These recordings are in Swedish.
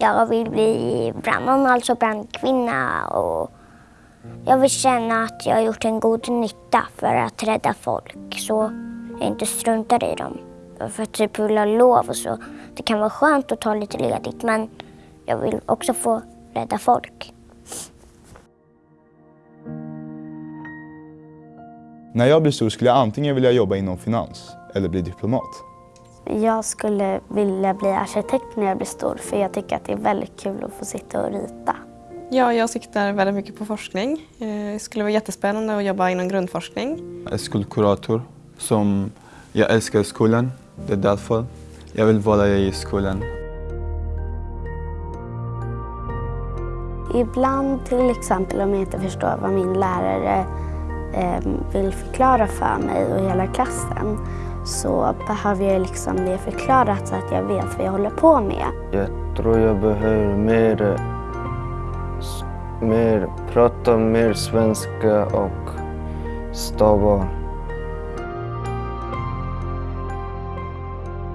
Jag vill bli brandman, alltså brandkvinna. Och jag vill känna att jag har gjort en god nytta för att rädda folk så jag inte struntar i dem. För att typ vilja lov och så. Det kan vara skönt att ta lite ledigt men jag vill också få rädda folk. När jag blir stor skulle jag antingen vilja jobba inom finans eller bli diplomat. Jag skulle vilja bli arkitekt när jag blir stor för jag tycker att det är väldigt kul att få sitta och rita. Ja, jag siktar väldigt mycket på forskning. Eh, Det skulle vara jättespännande att jobba inom grundforskning. Jag är skolkurator. Som jag älskar skolan. Det är därför jag vill vara i skolan. Ibland till exempel om jag inte förstår vad min lärare eh, vill förklara för mig och hela klassen så behöver jag liksom det förklarat så att jag vet vad jag håller på med. Jag tror jag behöver mer, mer prata mer svenska och stava.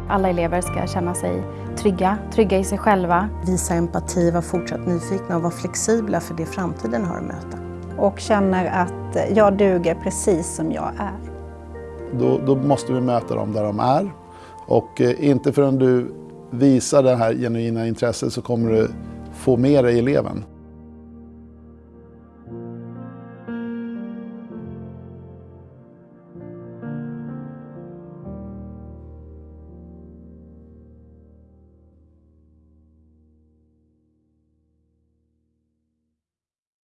Alla elever ska känna sig trygga, trygga i sig själva. Visa empati, vara fortsatt nyfikna och vara flexibla för det framtiden har att möta. och känner att jag duger precis som jag är. Då, då måste vi möta dem där de är. Och eh, inte förrän du visar det här genuina intresset så kommer du få med dig eleven.